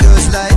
just like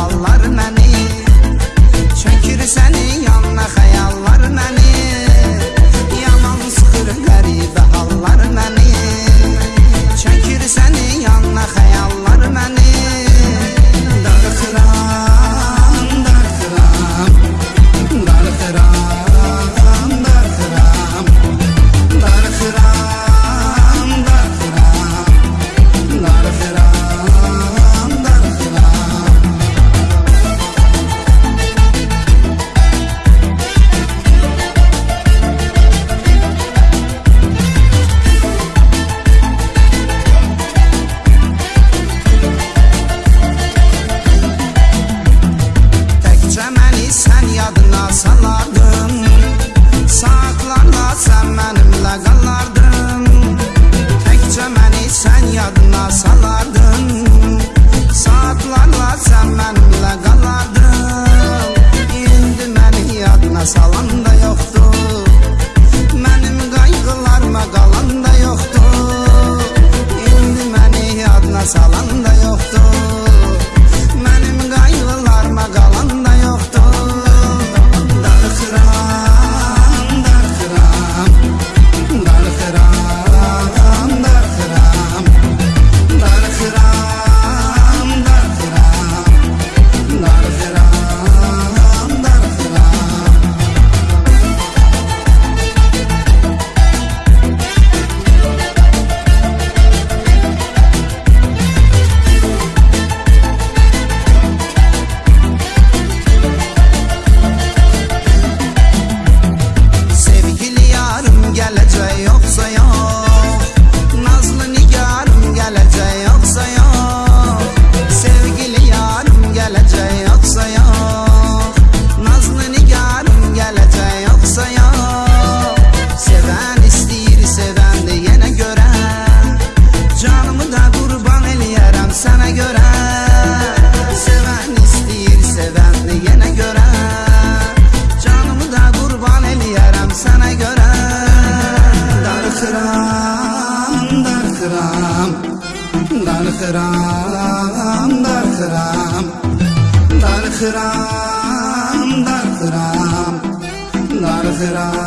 Allah. yadına salardın Saatlarla sen benimle qalardın Təkcə məni sən yadına salardın. خرام دار خرام دار خرام خرام خرام خرام خرام